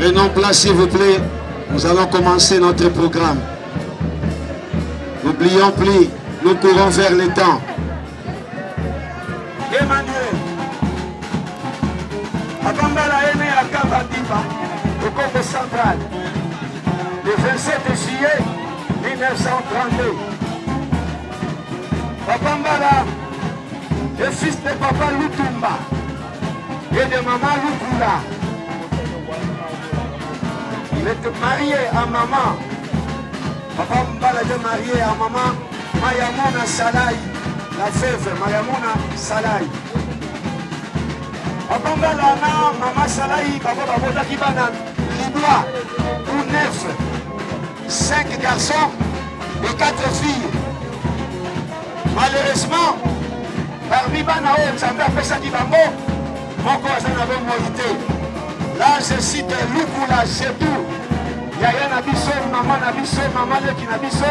Prenons place, s'il vous plaît. Nous allons commencer notre programme. N'oublions plus, nous courons vers les temps. Emmanuel Akambala aîné à Kamba Dipa, au Congo central, le 27 juillet 1932. Akambala est fils de papa Lutumba et de maman Lukula. Il est marié à maman. Papa Mbala est marié à maman. Mayamona Salay, la veuve Mayamona Salay. Abangala na Mama Salay, bango babotaki bana libwa ou neuf, cinq garçons et quatre filles. Malheureusement, parmi bana oyo Nzambe apesaki bango, moko aza na bomoi te. Là, je cite Lukula Setou, yaya na biso, mama na biso, mama leki na biso.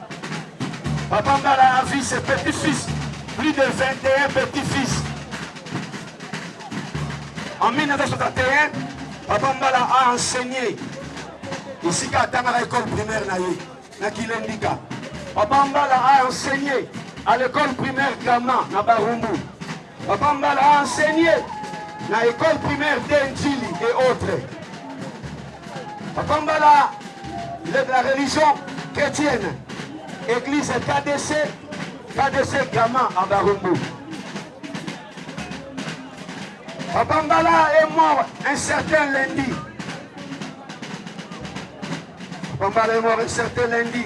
Papa Mbala a vu ses petits fils, plus de 21 petits fils. En 1961, Papa Mbala a enseigné esika atangaka école primaire na ye na Kilendika. Papa Mbala a enseigné à l'école primaire Gama na Barumbu. Papa Mbala a enseigner na ecole primaire te Ndjili et autres. Papa Mbala il est de la religion chrétienne. Église KDC, KDC Gama à Barumbu. Papa Mbala est mort un certain lundi. Papa Mbala est mort un certain lundi.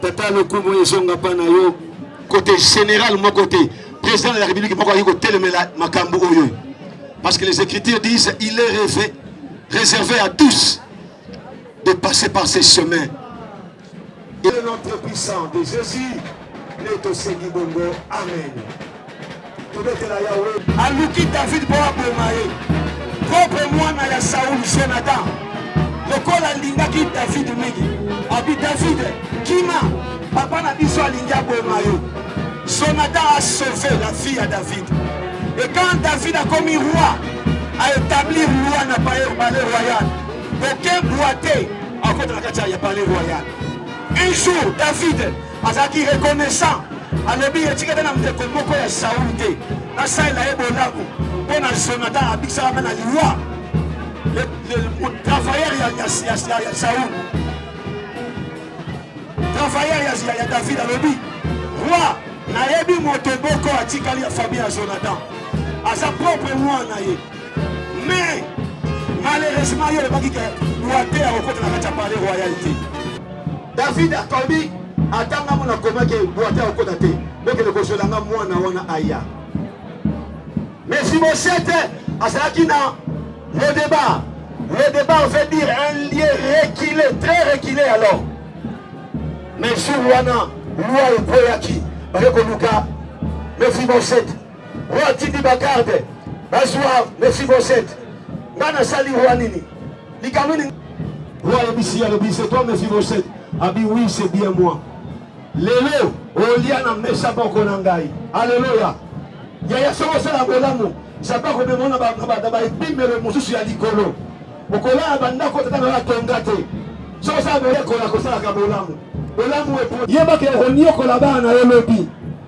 Tata lokumu ezonga pa na yo. Kote general moko te, president de la republique moko akoki kotelemela makambu oyo. Parce que les écritures disent il est rêvé, réservé à tous de passer par ces chemins. Et le nom très puissant de Jésus, nde tosengi bongo. Amen. Tobetela Yawe. Aluki David po aboma ye. Propre mwana ya Saul, Jonathan, lokola alingaki David mingi, abi David, kima, papa na biso alingi aboma yo. Jonathan a sauve la vie ya David. Et quand David akomi roi, a établir loi na palais royal. Aucun boite akota na kati ya palais royal. Un jour, David Azalaki reconnaissant, alobi ete tika na ndeko moko ya Saul te nasalela ye bolamu mpo na Jonathan abikisaka mpe na liwa travailleur ya Saul travailleur ya David alobi roi nayebi moto moko atikali ya famille ya Jonathan aza propre mwana ye Mais malheureusement yo olobaki que Water akokota na kati ya palais royal te. David akobi ata nga mona koma ke Water akokota te. Bokende kozwela nga mwana wana aya. Mefibosete azalaki na le debat. Le debat veut dire un lieu reculé, très reculé alors. Mais jour wana loi ekweyaki baye koluka Mefibosete Oyo atindi ba garde bazua Mefiboset nga nasali roi nini likambo nini Roi ayebisi alobi c'est toi Mephibosheth abi oui c'est bien moi lelo olia na mesa moko na ngai aleluya yaya soki osala bolamu nzambe akomema na baepimelo mosusu ya likolo okolala bandako tata na atonga te soki osala boyekola kosalaka bolamu bolamu yebaka okoniokola bana na yo lobi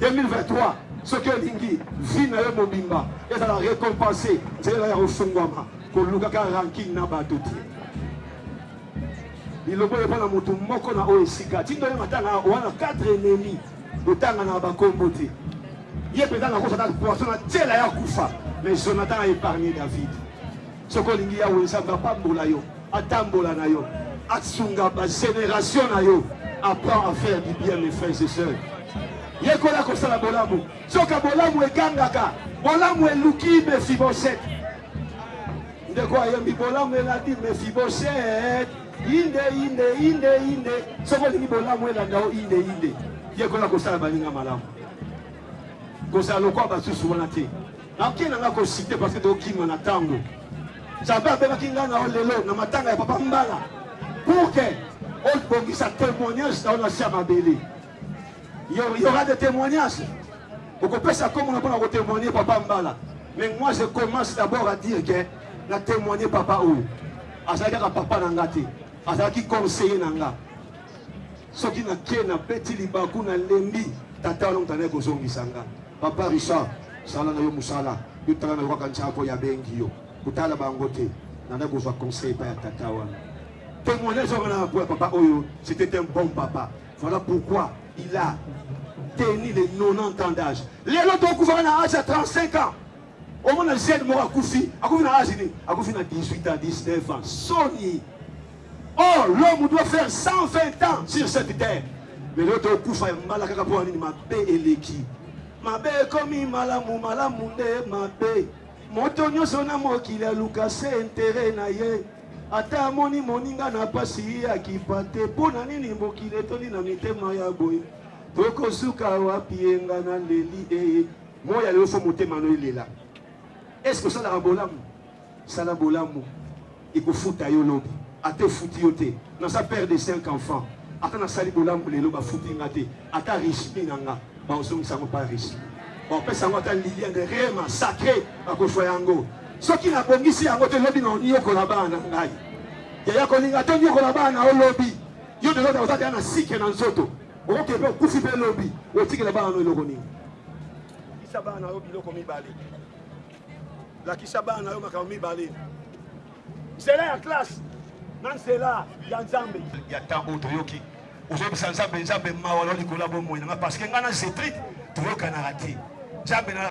2023 soki olingi vie nayo mobimba ezala recompense nzela ya kofungwama kolukaka ranking na bato te lilobo oyo mpona moto moko na oyo esika tindo oyo matanga wana 4 enemi otanga na bakombo te ye mpenza nakosa ata poisson na tyela ya kufa mais jonathan a épargne david Soki olingi Yawe Nzambe apambola yo, atambola na yo, asunga ba generations na yo, apprends à faire du bien mes frères et sœurs. Yekola kosala bolamu, soka bolamu egangaka, bolamu eluki Mefibosete. ndeko ayembi bolamu elandi mefiboset inde inde inde inde soki olingi bolamu elanda o inde inde yekola kosala baninga malamu kozala lokola basusu wana te Nake na nga ko cite parce que to kima na tango. Nzambe abengaki nga na yo lelo na matanga ya papa Mbala pour que o bongisa temoignage na yo na se ya mabele. Il y aura des témoignages. okopesa kombo na mpona kotemoigne papa mbala mais moi je commence d'abord à dire que na témoigne papa oyo azalaki kaka papa na nga te azalaki conseiller na nga soki nake nabeti libaku nalembi tata wana moto anaye kozongisa nga Papa Richard sala nayo musala yo tala nayo kaka nzambe oyo abengi yo kotala bango te nanda kozua conseil epai ya tata wana. Temoignage wana ya boya papa oyo c'etait un bon papa voilà pourquoi il a tenu les 90 ans d'age lelo tokufaka na age ya 35 ans. Omona jeune moko akufi, akufi na age nini? Akufi na 18 ans, 19 ans. Soni! Or, l'homme doit faire 120 ans sur cette terre. Lelo tokufa ya mbala kaka mpo nini? Mabe eleki. Mabe ekomi malamu, malamu nde mabe. Moto nyonso na mokili aluka se interet na ye. Ata amoni moninga na pasi ye akipa te. Mpo na nini mokili etondi na mitema ya boye? Tokosuka wapi enga na leli ee. Moya yo faut motema no elela est ce que osalaka bolamu sala bolamu ekofuta yo lobi ata efuti yo te naza père de 5 enfants ata nasali bolamu lelo bafuti nga te ata rismi na nga baozongisa yango pa rismi bapesa yango ata liliane rema sacre bakoswa yango soki nabongisi yango te lobi na oniokola bana na ngai yaya kolinga to niokola bana olobi yo deloda oza deya na sikre na nzoto Oke pe okufi pe lobi otikela bana no eloko nini? Lakisa bana na yo biloko mibale. Lakisa bana na yo makambo mibale. Nzela ya classe na nzela ya Nzambe. Ya ntango oyo toyoki ozobisa Nzambe, Nzambe mawa na likolo ya bomoi na ngai parce que ngai na Cedric toyokanaka te. Nzambe na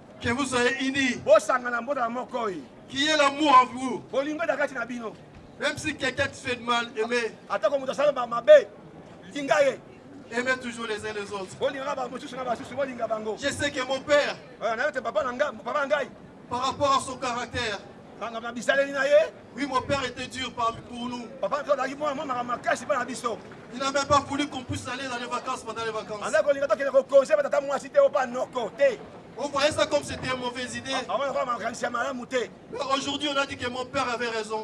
Que vous soyez unis. Bosangana bozala moko eh. Qu'il y ait l'amour en vous. Bolingo ezala kati na bino. Même si quelqu'un te fait de mal, aimez. Atako moto asala ba mabe, linga ye. Aimez toujours les uns les autres. Bolingaka ba mosusu na basusu, bolinga bango. Je sais que mon père. Oyo na yo te papa na ngai, papa na ngai. Par rapport à son caractère. Bangaka na bizaleli na ye. Oui mon père etait dur par pour nous. Papa na biso azalaki mwana mwa makambo makasi mpo na biso. Il n'a même pas voulu qu'on puisse aller dans les vacances pendant les vacances. Azalaki kolinga tokende ko congé ba tata mwasi te opa noko te. On voyait ça comme c'était une mauvaise idée. Ah, ah, ah, Mais aujourd'hui, on a dit que mon père avait raison.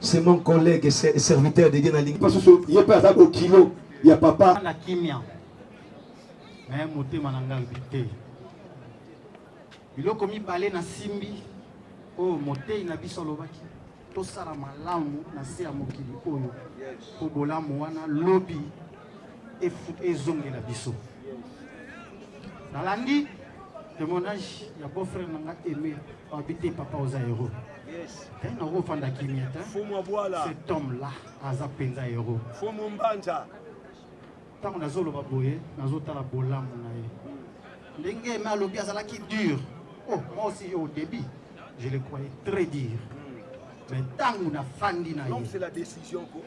C'est mon collègue, c'est serviteur de Dieu na lingi. Parce que ye pe aza bokilo ya papa. Na kimia. Mais motema na ngai bite. Biloko mibale na simbi oyo moteyi na biso alobaki tosala malamu na se ya mokili oyo mpo bolamu wana lobi ezongela biso nalandi témoignage ya beau frère na ngai aimé Babi te papa oza hero. Yes. Hein, na ko fanda kimia ta. Fumu abwala. Cet homme là aza penza hero. Fumu mbanja. Tango nazo loba boye, nazo tala bolamu na ye. Ndenge me alobi azalaki dur. Oh, moi aussi au début, je le croyais très dur. Mais tango na fandi na ye. Donc c'est la décision quoi.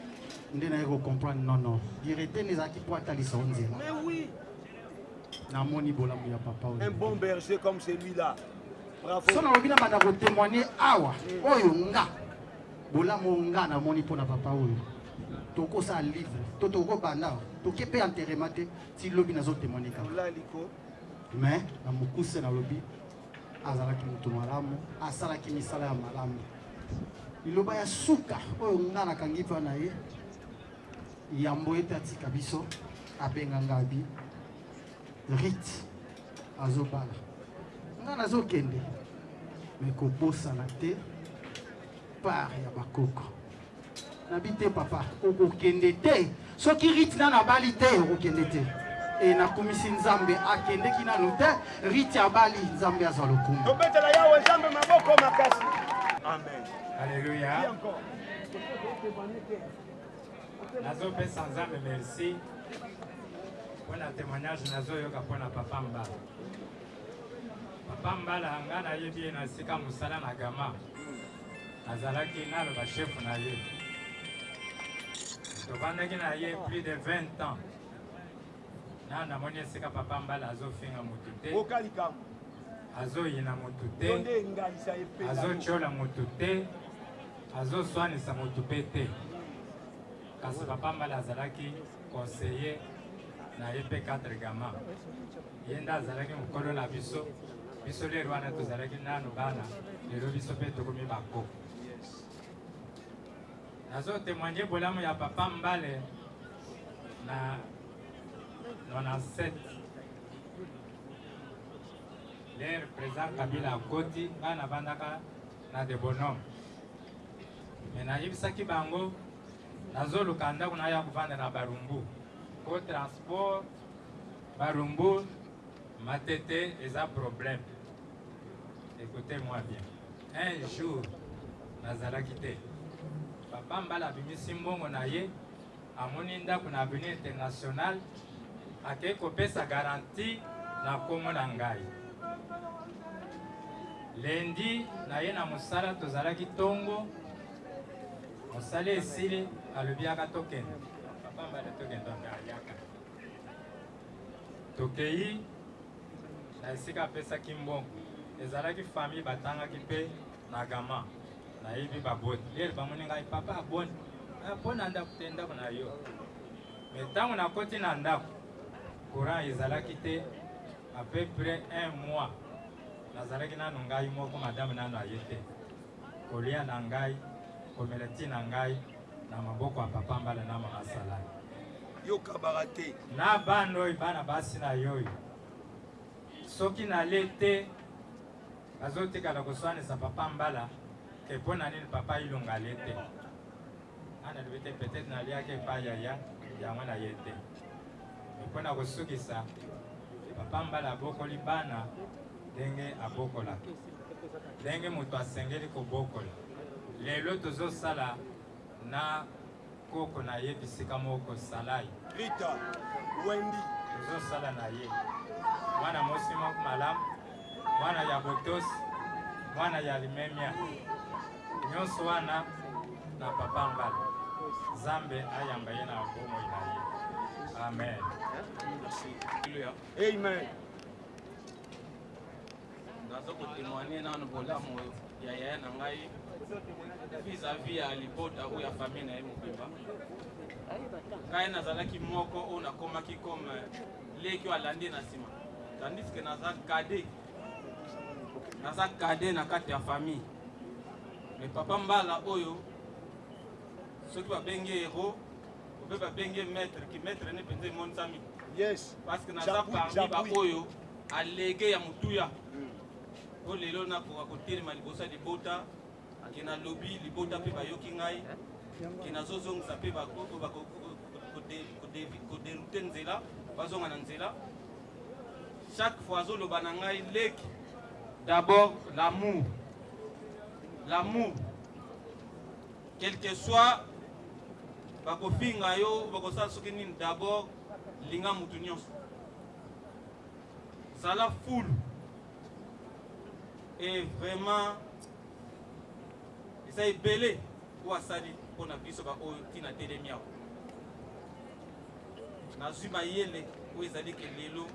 Nde na ye ko comprendre non non. Direte ne zaki po atalisa onzela. Mais oui. namoni bolamu ya papa oyo un bon berger comme celui là bravo sona lobi na banda ko témoigner awa mm. oyo nga bolamu oyo nga namoni mpo na papa oyo tokosala livre to tokobanda toke mpe enterrement te ti lobi nazo témoigner kaka mais na mokuse nalobi azalaki moto malamu asalaki misala ya malamu liloba ya suka oyo nga nakangi mpa na ye Yambo ete atika biso abenga nga abi Rit azo bala nga nazo kende mais kobosana te part ya ba koko nabi te papa okokende te soki Rit nanu abali te okokende te e nakumisi Nzambe akendeki nanu te Rit abali Nzambe azwa lokumu tobetela yawe Nzambe maboko makasi amen Alléluia. Nazo pesa Nzambe merci pona temoignage nazo yoka pona papa Mbala. Papa Mbala nga na yebi ye na sika musala na Gama. Nazalaki nalo ba chef na ye. Tovandaki na ye plus de 20 ans. Na namoni esika papa Mbala azo finga mutu te. Oka likambo. Azo yina mutu te. Azo chola mutu te. Azo swanisa mutu pe te. Kasi papa Mbale azalaki conseiller na ye pe cadre gama. Ye nde azalaki mukolo na biso. Biso lelo wana tozalaki nanu bana, lelo biso pe tokomi ba koko. Nazo temoigner bolamu ya papa Mbale na 97 lere president kabila akoti ngai navandaka na de bonhomme mais nayebisaki bango nazoluka ndako na ya kovanda na barumbu po transport barumbu matete eza problème écoutez moi bien un jour nazalaki te papa mbala abimisi mbongo na ye Amoni ndaku na avenue international akeyi kopesa garantie na kombo na ngayi. Lundi naye na musala tozalaki tongo musala esili alobi yaka tokende papa mbale tokende anga yaka tokeyi na esika apesaki mbongo ezalaki famille batangaki pe na gama. Nayebi ba boni heure bamoni ngai papa boni ah, po na ndako te ndako na yo mais tango nakoti na ndako courant ezalaki te à peu près un mois nazalaki nano ngai moko madame nano aye te kolia na ngai komela ti na ngai na maboko ya papa mbala na mama salani yokabaka te na bana oyo bana basi na yo oyo soki nale te Bazo tikala kosuanisa papa mbala te pona nini papa ilunga alie te nga nalobi te peut etre naliaki epa yaya yango naye te mais pona kosukisa papa mbala abokoli bana ndenge abokolaka ndenge mutu asengeli kobokola lelo tozo sala na Koko na ye bisika moko salai. Rita, Wendy. Ozo sala na ye. Mwana mosi moko malamu, mwana ya botosi, mwana ya limemia. Nionso wana na papa Ngala. Nzambe ayamba ye na bomoi na ye. Amen. Amen. Naza ko temoigner nanu bolamu oyo ya yaya na ngai vis à vis ya libota ou ya famille na ye mobimba. Ngai nazalaki moko oyo nakomaki comme leki oyo alandi na sima tandis que naza cadet naza cadet na kati ya famille mais papa mbala oyo soki babengi héros ope babengi maître ki maître ne mpenza emonisami yes. parce que naza parmi baoyo Alege ya motuya po lelo nakoka kotelema liboso ya libota ke nalobi libota pe bayoki ngai ke nazozongisa pe ba oyo bakoki ko derouter nzela bazonga na nzela chaque fois azoloba na ngai leki d'abord l'amour l'amour quelque soit bakofinga yo bakosala soki nini d'abord linga mutu nionso Zala fulu et vraiment eza ebele oyo asali pona biso ba oyo ti na telemi awa nazwi mayele oyo ezali ke lelo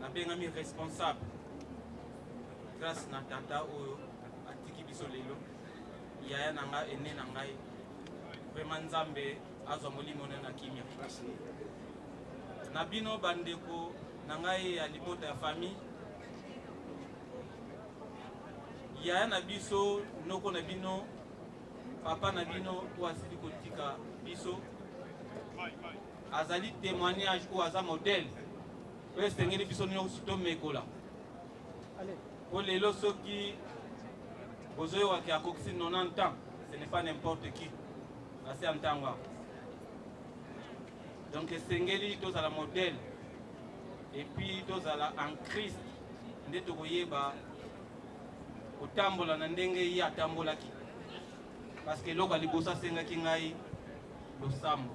nabengami responsable grâce na tata oyo atiki biso lelo yaya na ngai ene na ngai vraiment nzambe Azwa molimo na ye na kimia. Na bino ba ndeko na ngai ya libota ya famille, yaya na biso, noko na bino, papa na bino oyo asili kotika biso azali temoignage oyo aza modèle oyo esengeli biso nionso tomekola. Po lelo soki bozoyo wake akokisi 90 ans ce n'est pas n'importe qui basi ya ntango awa donc esengeli tozala modèle et puis tozala en Christ nde tokoyeba kotambola na ndenge ye atambolaki parce que eloko ya liboso asengaki ngai losambo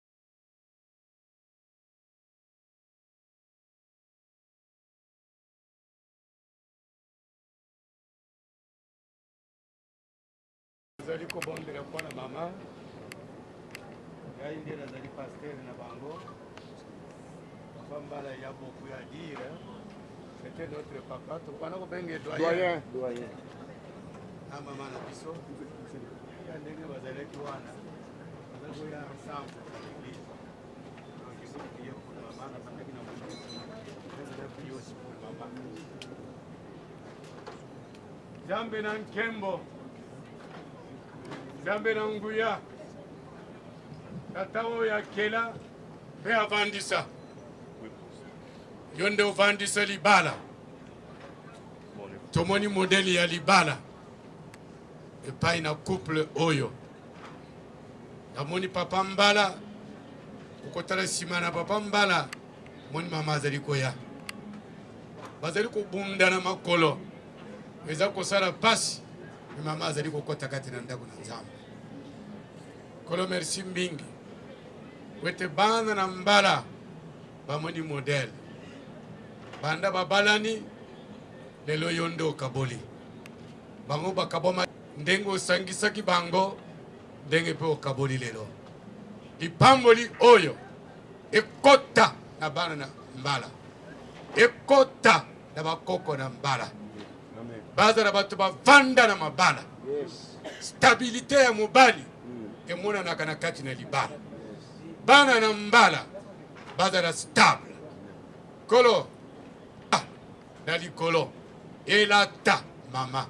nazali kobondela mpo na mama ngai nde nazali pastere na bango papa mbala ya boku ya dire c'était notre papa tokwana kobenge doyen na mama na biso ya ndenge bazalaki wana Nzambe na nkembo, Nzambe na nguya, tata oyo akela mpe avandisa, yo nde ovandisa libala. Tomoni modele ya libala epai na couple oyo. Namoni papa mbala kokotala nsima na papa mbala moni mama azali koya bazali kobunda na makolo eza kosala mpasi me mama azali kokota kati na ndako na nzambe kolo merci mingi po ete bana na mbala bamoni modele banda babalani lelo yo nde okaboli bango bakabwama Ndenge osangisaki bango, ndenge mpe okaboli lelo lipamboli oyo, ekota na bana na mbala, ekota na bakoko na mbala, bazala bato bavanda na mabala. Stabilite ya mobali emonanaka na kati na libala. Bana na mbala bazala stable. Kolo Na likolo elata mama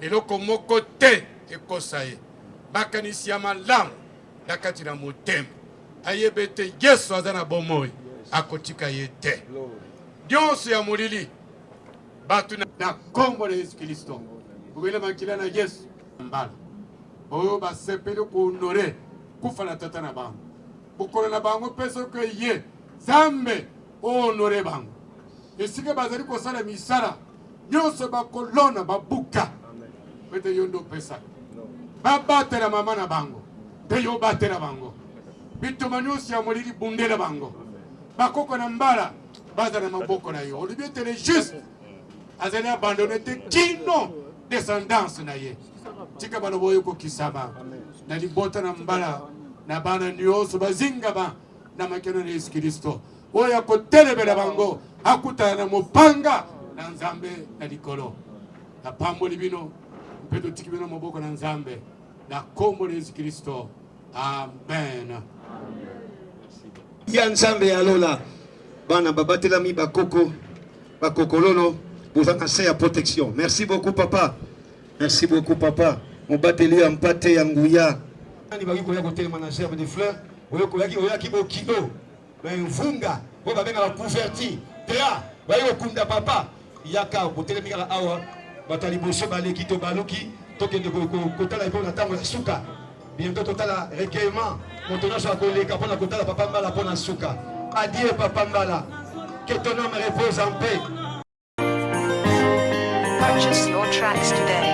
eloko moko te ekosa ye makanisi ya malamu na kati na motema ayeba ete yesu aza na bomoi akotika ye te nionso ya molili bato na na kombo na yesu kilisto bobele makila na yesu mbala oyo basepeli ko honore kufa na tata na bango mokolo na bango mpe soki eye zambe o honore bango. Esika bazali kosala misala nionso bakolona babuka pete yo nde opesa babatela mama na bango mpe yo obatela bango bitumba nionso ya molili bundela bango bakoko na mbala baza na maboko na yo olobi ete le juste azali abandone te kino descendance na ye tika baloba oyo ekokisama na libota na mbala na bana nionso bazingama na makeno na yesu kilisto Oyo akotelemela bango akutana na mopanga na Nzambe na likolo. Napamboli bino mpe totiki bino na maboko na Nzambe, na kombo na Yesu Klisto, amen. Ya Nzambe ya lola, bana babatelami, ba koko, ba kokololo, boza na se ya protection. Merci beaucoup papa, merci beaucoup papa, mobateli ya mpate ya nguya. Nani bakoki koya kotelema na gerbe de fleur? Oyo koyaki oyaki bokilo. Mais vunga oyo babengaka couverti tea baye kokunda papa yaka botelemi kaka awa bato ya liboso baleki to baluki tokende kotala epona na tango ya suka bientot totala recueillement moto nyonso akoleka mpona kotala papa mbala mpona suka adie papa mbala que ton ame repose en paix Purchase your tracks today.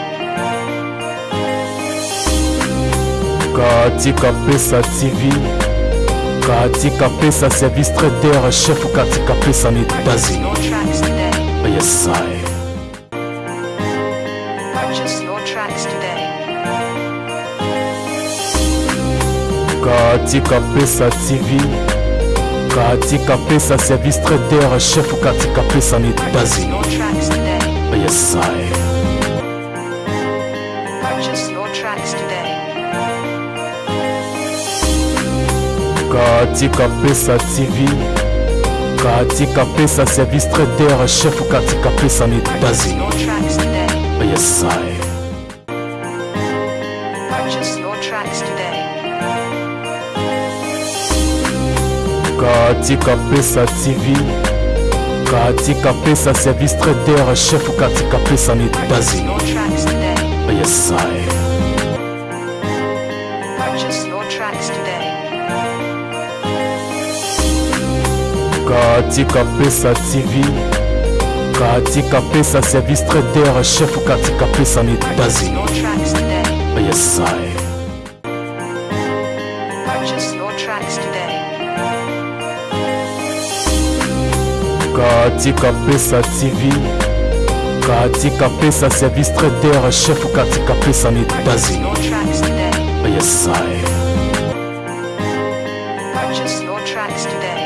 Katika Pesa TV, Katika Pesa service traiteur chef Katika Pesa en États-Unis. Yes, I. Katika Pesa TV, Katika Pesa service traiteur chef Katika Pesa na États-Unis. Yes, I. Purchase your tracks today. Katika Pesa TV, Katika Pesa service traiteur chef Katika Pesa na États-Unis. Yes, I. Katika Pesa TV, Katika Pesa service traiteur chef Katika Pesa en États-Unis. Yes, I. Katika Pesa TV, Katika Pesa service traiteur chef Katika Pesa en États-Unis. Yes, I. Purchase your tracks today. Katika Pesa TV, Katika Pesa service traiteur chef Katika Pesa en États-Unis. Yes, I. Purchase your tracks today.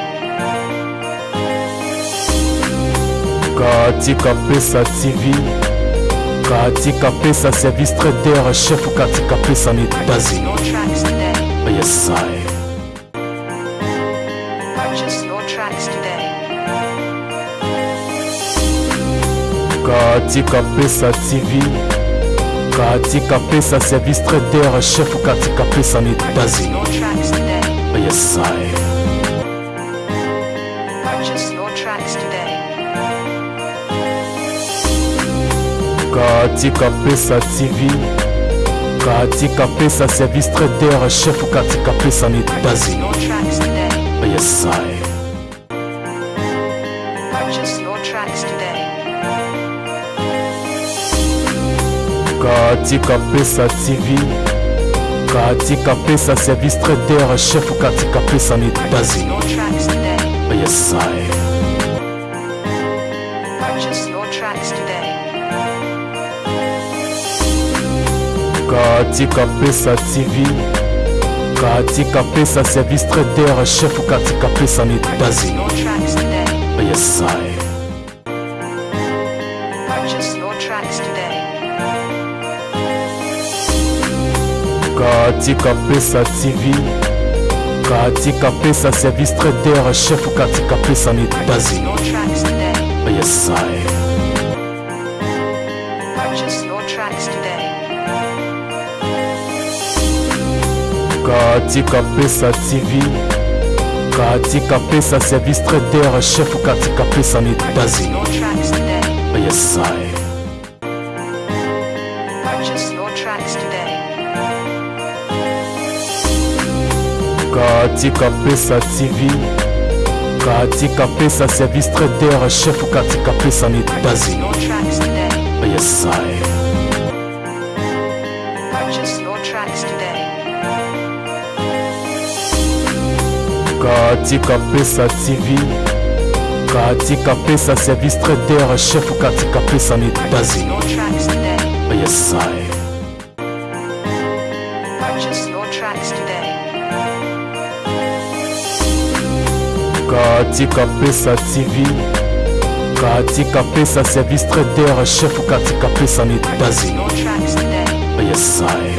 Katika Pesa TV, Katika Pesa service traiteur chef Katika Pesa en États-Unis. Yes, I. Katika Pesa TV, Katika Pesa service traiteur chef Katika Pesa na États-Unis. Yes, I. Purchase your tracks today. Katika Pesa TV, Katika Pesa service traiteur chef Katika Pesa na États-Unis. Yes, I. Katika Pesa TV, Katika Pesa service traiteur chef Katika Pesa en États-Unis. Yes, I. Katika Pesa TV, Katika Pesa service traiteur chef Katika Pesa en États-Unis. Yes, I. Purchase your tracks today. Katika Pesa TV, Katika Pesa service traiteur chef Katika Pesa en États-Unis. Yes, I. Purchase your tracks today. Katika Pesa TV, Katika Pesa service traiteur, chef Katika Pesa en États-Unis. Yes, I. Katika Pesa TV, Katika Pesa service traiteur chef Katika Pesa na États-Unis. Yes, I. Purchase your tracks today. Katika Pesa TV, Katika Pesa service traiteur chef Katika Pesa na États-Unis. Yes, I. Katika Pesa TV, Katika Pesa service traiteur chef Katika Pesa en États-Unis. Yes, I.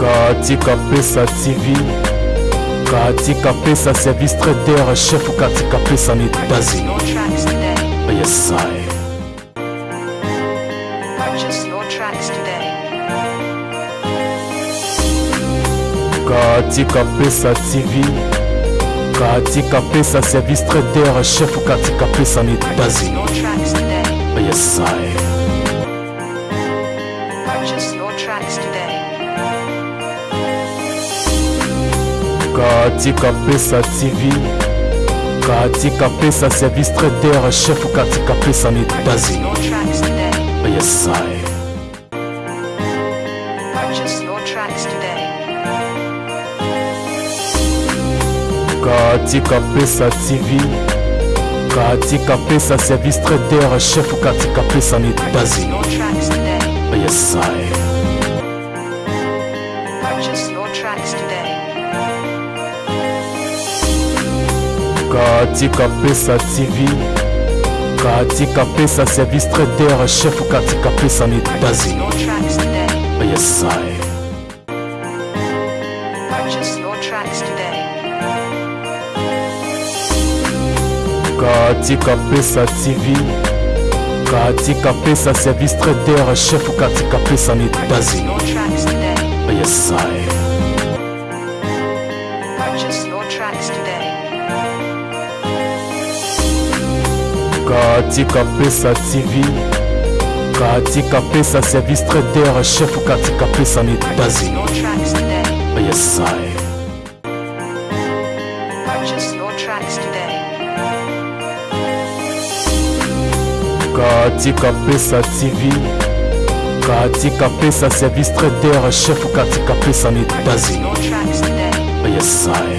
Katika Pesa TV, Katika Pesa service traiteur chef Katika Pesa na États-Unis. Yes, I. Purchase your tracks today. Katika Pesa TV, Katika Pesa service traiteur chef Katika Pesa na États-Unis. Yes, I. Purchase your tracks today. Katika Pesa TV, Katika Pesa service traiteur chef Katika Pesa en États-Unis. Yes, I. Katika Pesa TV, Katika Pesa service traiteur chef Katika Pesa na États-Unis. Yes, I. Purchase your tracks today. Katika Pesa TV, Katika Pesa service traiteur chef Katika Pesa na États-Unis. Yes, I. Katika Pesa TV, Katika Pesa service traiteur chef Katika Pesa en États-Unis. Yes, I. Katika Pesa TV, Katika Pesa service traiteur chef Katika Pesa en États-Unis. Yes, I. Purchase your tracks today. Katika Pesa TV, Katika Pesa service traiteur chef Katika Pesa en États-Unis. Yes, I.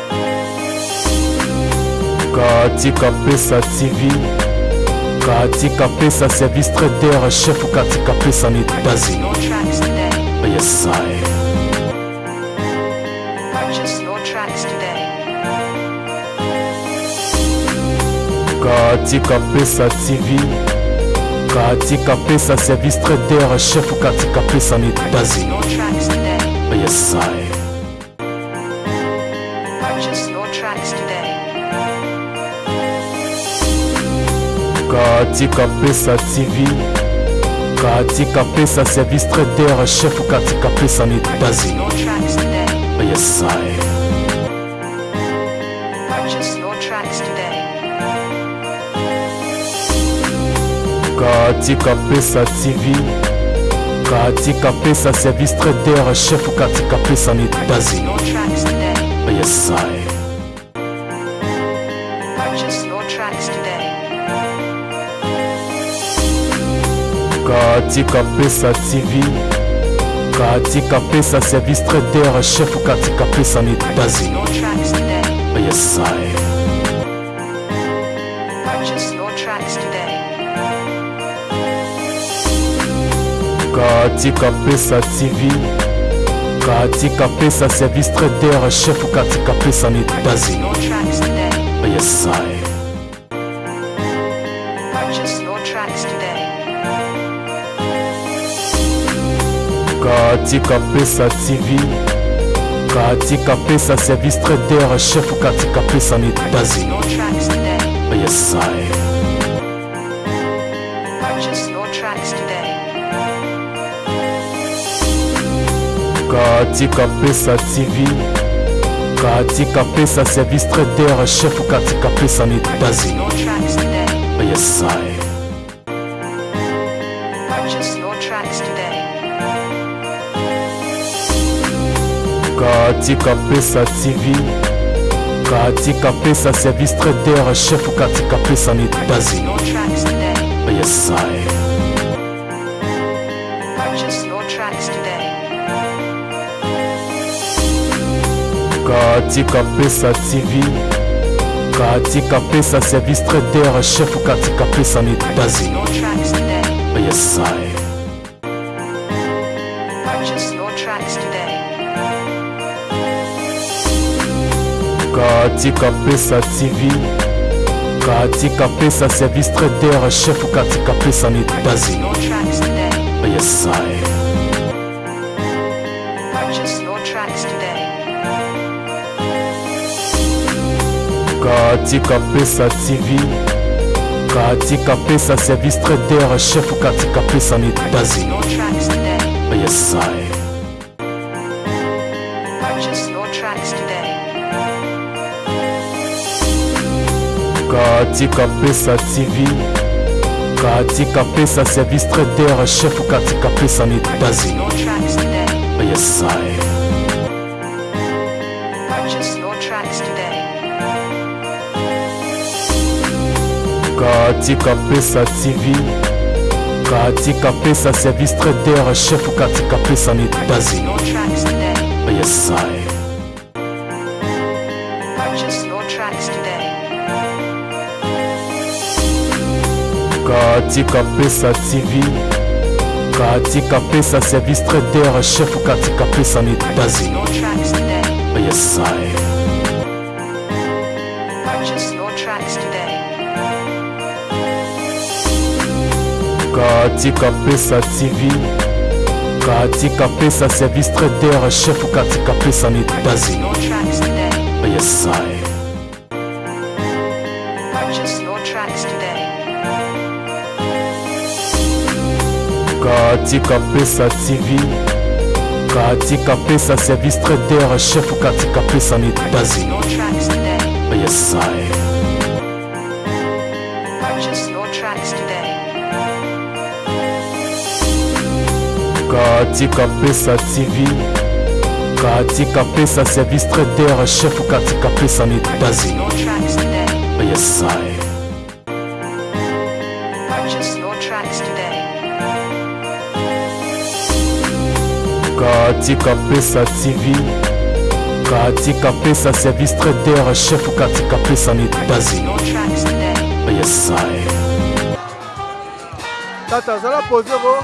Katika Pesa TV, Katika Pesa service traiteur chef Katika Pesa na États-Unis. Yes, I. Purchase your tracks today. Katika Pesa TV, Katika Pesa service traiteur chef Katika Pesa na États-Unis. Yes, I. Katika Pesa TV, Katika Pesa service traiteur chef Katika Pesa en États-Unis. Yes, I. Katika Pesa TV, Katika Pesa service traiteur chef Katika Pesa en États-Unis. Yes, I. Purchase your tracks today. Katika Pesa TV, Katika Pesa service traiteur chef Katika Pesa en États-Unis. Yes, I. Purchase your tracks today. Katika Pesa TV, Katika Pesa service traiteur chef Katika Pesa en États-Unis. Yes, I. Katika Pesa TV, Katika Pesa service traiteur chef Katika Pesa na États-Unis. Yes, I. Purchase your tracks today. Katika Pesa TV, Katika Pesa service traiteur chef Katika Pesa na États-Unis. Yes, I. Katika Pesa TV, Katika Pesa service traiteur chef Katika Pesa en États-Unis. Yes, I. Katika Pesa TV, Katika Pesa service traiteur chef Katika Pesa en États-Unis. Yes, I. Purchase your tracks today. Katika Pesa TV, Katika Pesa service traiteur chef Katika Pesa en États-Unis. Yes, I. Purchase your tracks today. Katika Pesa TV, Katika Pesa service traiteur chef Katika Pesa en États-Unis. Yes, I. Katika Pesa TV, Katika Pesa service traiteur chef Katika Pesa na États-Unis. Yes, I. Purchase your tracks today. Katika Pesa TV, Katika Pesa service traiteur chef Katika Pesa na États-Unis. Yes, I. Katika Pesa TV, Katika Pesa service traiteur chef Katika Pesa en États-Unis. Yes, I. Katika Pesa TV, Katika Pesa service traiteur chef Katika Pesa na États-Unis. Yes, I. Purchase your tracks today. Katika Pesa TV, Katika Pesa service traiteur chef Katika Pesa na États-Unis. Yes, I. Purchase your tracks today. Katika Pesa TV, Katika Pesa service traiteur chef Katika Pesa en États-Unis. Yes, I. Katika Pesa TV, Katika Pesa service traiteur chef Katika Pesa na États-Unis. Yes, I. Tata, zala posé ko.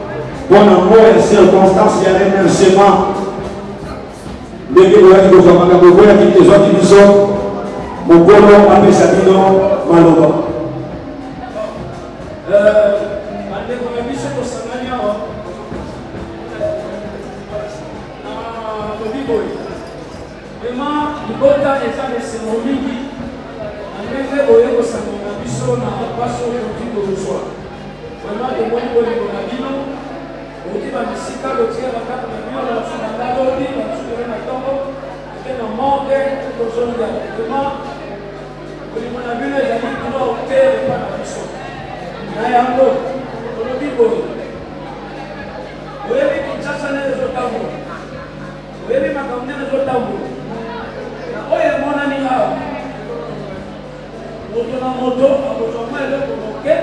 Mpo na mot ya circonstance ya remerciement, ndenge boyaki kozwa makambo eboyaki ezwaki biso, mokolo apesa bino maloba. Bandeko na biso tosangani awa na lobi boye. Vraiment libota eza na esengo mingi na ndenge boye kosangana biso na pasi oyo touti kozwa vraiment tomoni bolingo na bino bouti ba misika botie ba ndako na bino batu banda lobi batu lelo na tongo ake na morgue to tozonga vraiment bolingo na bino ezali trop te epa na biso na yango tolobi boye oyebi kinshasa nde ezotambola Oyebi makambo ndenge ezotambola na oyo emonani awa, moto na moto akozwa mwa eloko moke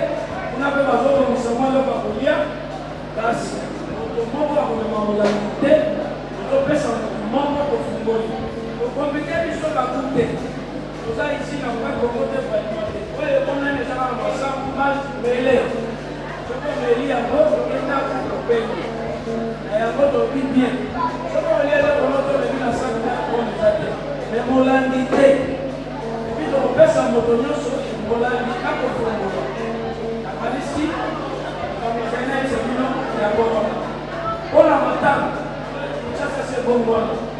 kuna mpe bazobongisa mwa eloko ya kolia, kasi moto moko akomema molangi te, tozopesa moto moko tofungoli. Ko compliquer biso baku te. Oza ici na coin Congo te vraiment te oyo emonani eza kaka masangu mazi mbele soki omeli yango oke ndaku obengi na yango olobi bien soki olie eloko moko olobi na sac na yango eza te mais molangi te epuis tokopesa moto nionso molangi ako fongola na kanisi makambo nazali nayebisa bino yango wana pona matanga kinshasa se bongo wana.